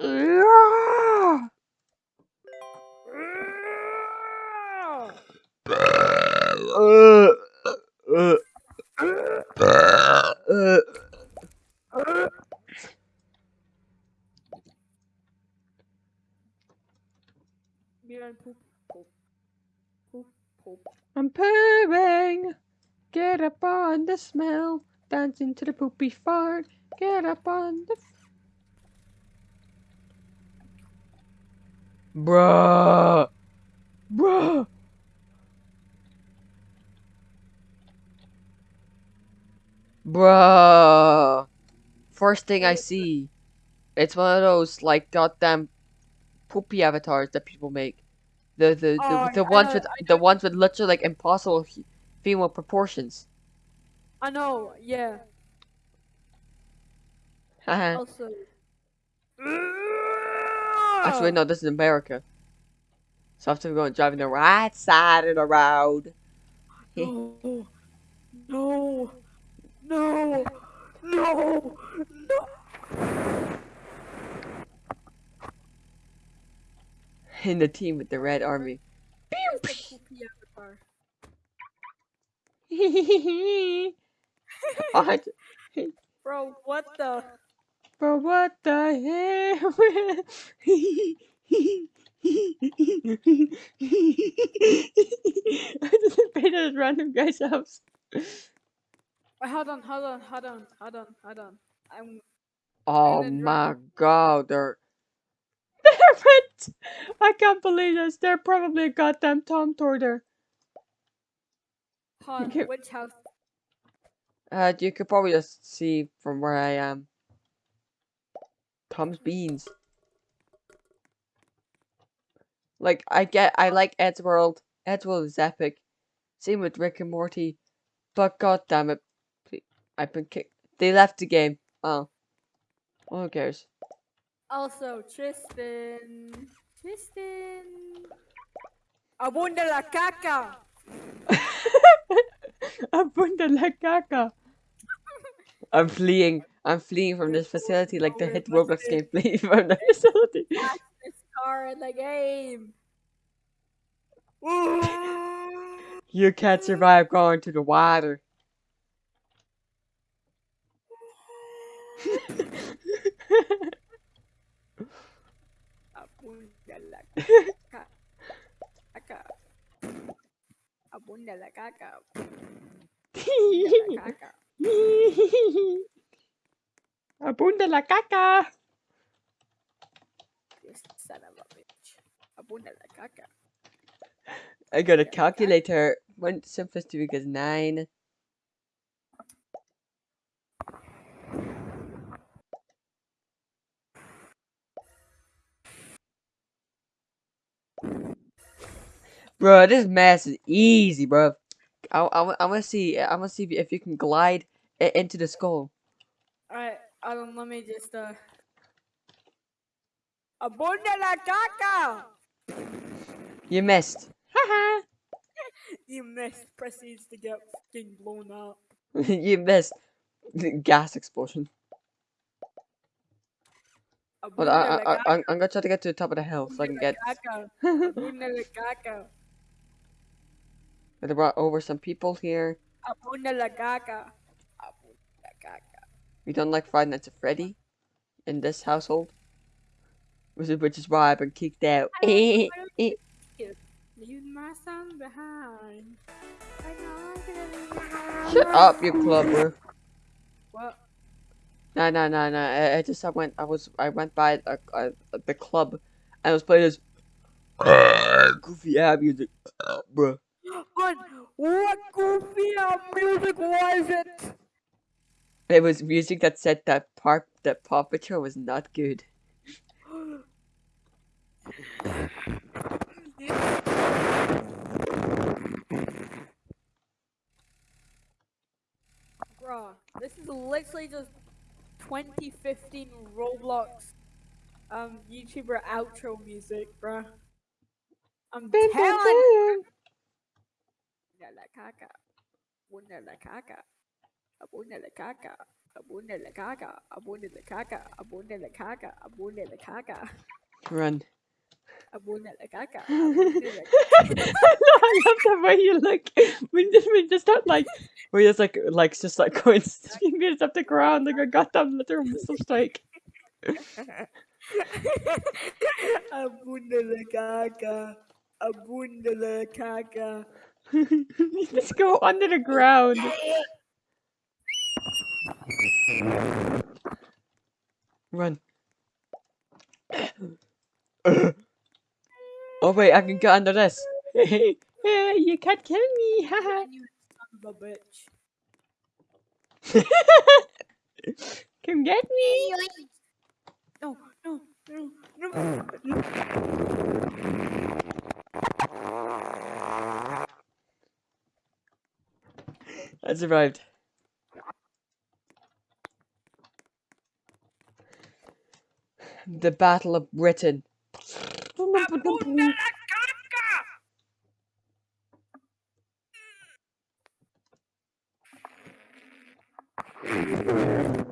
I'm pooing. Get up on the smell. Dance into the poopy fart. Get up on the. Bruh. Bruh. Bruh. First thing I see. It's one of those like goddamn poopy avatars that people make. The the the, Oh, the I ones know- with the ones with literally like impossible female proportions. I know, yeah. Also. Actually, no, this is America. So I have to go driving the right side of the road. No. No. No. No. No. In the team with the red army. Where's the poopy avatar? What? Bro, what the? But what the hell? I just at a random guy's house. Wait, hold on, hold on, hold on, hold on, hold on. I'm Oh my god, they're they're red. I can't believe this. They're probably a goddamn Tom on, Okay. which house? Uh, you could probably just see from where I am. Tom's beans. Like I get, I like Eddsworld. Ed's World is epic. Same with Rick and Morty. But god damn it, ple- I've been kicked. They left the game. Oh, well, who cares? Also, Tristan. Tristan. Abunda la caca. Abunda la caca. I'm fleeing. I'm fleeing from this facility like the hit Roblox game flee from the facility. That's the star in the game. You can't survive going to the water. Abunda la caca. Abunda la caca. La caca. Abunda la caca. This son of a bitch. Abunda la caca. I got a calculator. One simplest to is nine. Bro, this mess is easy, bro. I I I want to see I want to see if, if you can glide i- into the skull. Alright, Adam, let me just, uh. Abunda la caca! You missed. Haha. You missed. Proceeds to get fucking blown up. you missed. Gas explosion. But Abunda I, I, I, I'm gonna try to get to the top of the hill so I can get. la caca. Abunda la caca. I brought over some people here. Abunda la caca. Abunda la caca. We don't like Five Nights at Freddy in this household. Which is, which is why I've been kicked out. Leave my son behind. I know I'm gonna leave behind. Shut up, you clubber. What? No, no, no, no. I, I just I went. I was. I went by a, a, the club, and I was playing this goofy ass music, bruh. What? What goofy ass music was it? It was music that said that part that Paw Patrol was not good. Bruh, this is literally just 2015 Roblox um YouTuber outro music, bruh. I'm Dun, dun, telling dun. Abunda la caca. Abunda la caca. Abunda la caca. Abunda la caca, abunda la caca, abunda la caca, abunda la caca, Run. abunda la caca, I love the way you look. We just, we just start like, we just like, like, just like going fingers up the ground like a goddamn missile strike. Abunda la caca, abunda la caca. you just go under the ground. Run. oh wait, I can get under this. Hey, hey, you can't kill me. haha. You son of a bitch. Come get me. No, No, no, no, no. I survived. The Battle of Britain.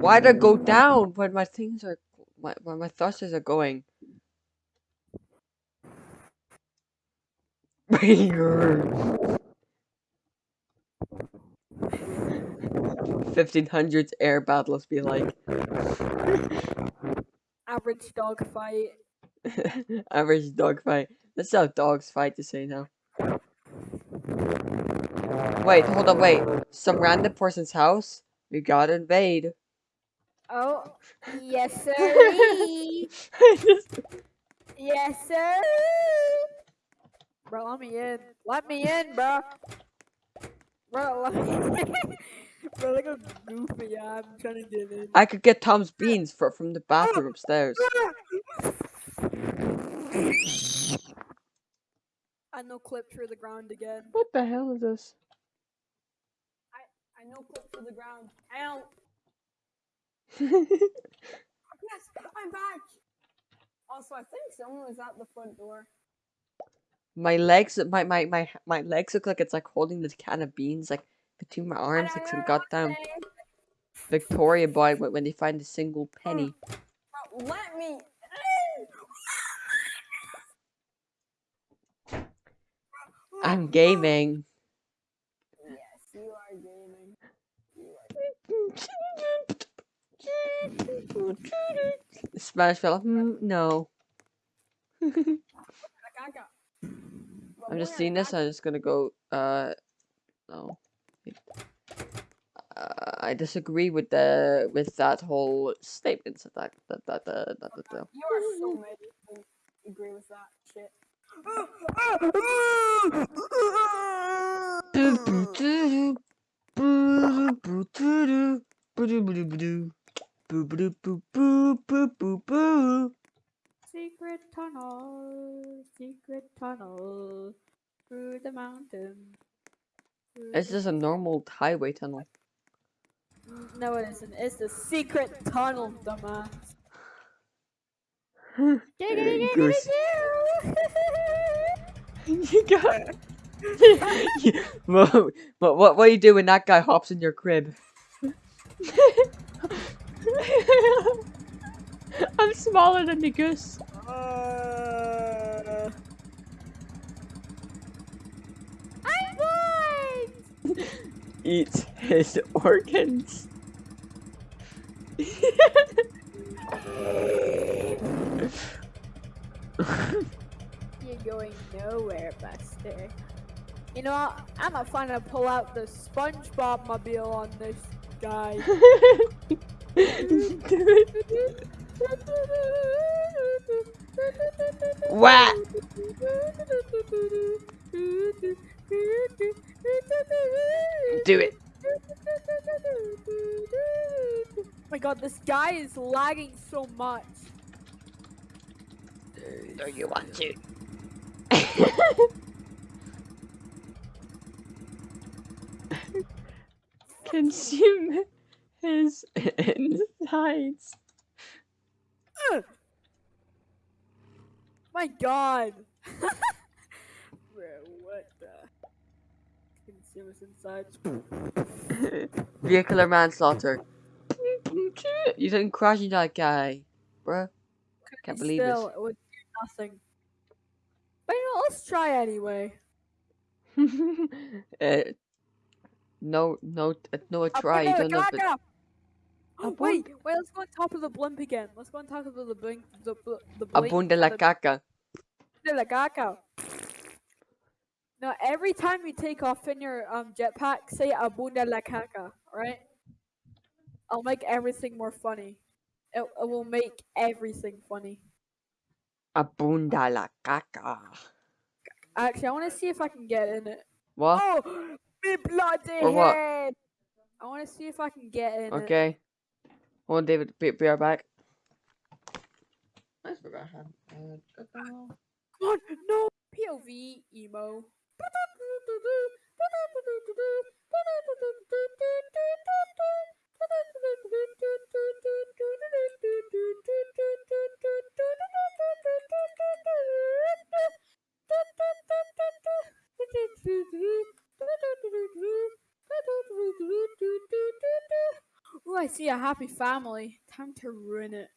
Why'd I go down when my things are when my thrusters are going? Fifteen hundreds air battles be like Average dog fight. average dog fight. That's how dogs fight to say now. Wait, hold on, wait. Some random person's house? We gotta invade. Oh, yes, sir. Just- yes, sir. Bro, let me in. Let me in, bro. Bro, let me in. bro, look how goofy I am trying to get in. I could get Tom's beans for, from the bathroom upstairs. I know clip through the ground again. What the hell is this? I I know clip through the ground. Ow. Yes, I'm back. Also, I think someone was at the front door. my legs, my, my, my, my legs look like it's like holding this can of beans like between my arms like some goddamn Victoria boy when when they find a single penny. Let me. I'm gaming. Yes, you are gaming. Spanish fella. Hmm, no. I'm just seeing this. I'm just gonna go. Uh, no. Uh, I disagree with the with that whole statement. That that that that, that, that, that, that. You are so mad. you Agree with that shit. Secret tunnel, secret tunnel through the mountain. through It's the- just a normal highway tunnel. No, it isn't. It's the secret tunnel, dumbass. Goose. you got. what, what, what, what do you do when that guy hops in your crib? I'm smaller than the goose. Uh, I'm blind. Eats his organs. You're going nowhere, Buster. You know what? I'm gonna finally pull out the SpongeBob mobile on this guy. Wah! Do it. Oh my god, this guy is lagging so much. Do you want to? Consume his insides. My god. Bro, what the? Consumers inside. Vehicular manslaughter. you didn't crash into that guy, bruh. Can't believe it. still, it would do nothing. But you know, let's try anyway. uh, no, no, uh, no. Up Try. You don't know. Abun- wait, wait. Let's go on top of the blimp again. Let's go on top of the blink. The the blink. abunda la caca. de la gaga. Now, every time you take off in your um jetpack, say abunda la caca, right? I'll make everything more funny. It, it will make everything funny. Abunda la caca. Actually, I want to see if I can get in it. What? Oh, me bloody For what? head! I want to see if I can get in it. Okay. Hold on, David. Be, be right back. I forgot how. Uh, Come on, no POV emo. Ooh, I see a happy family. Time to ruin it.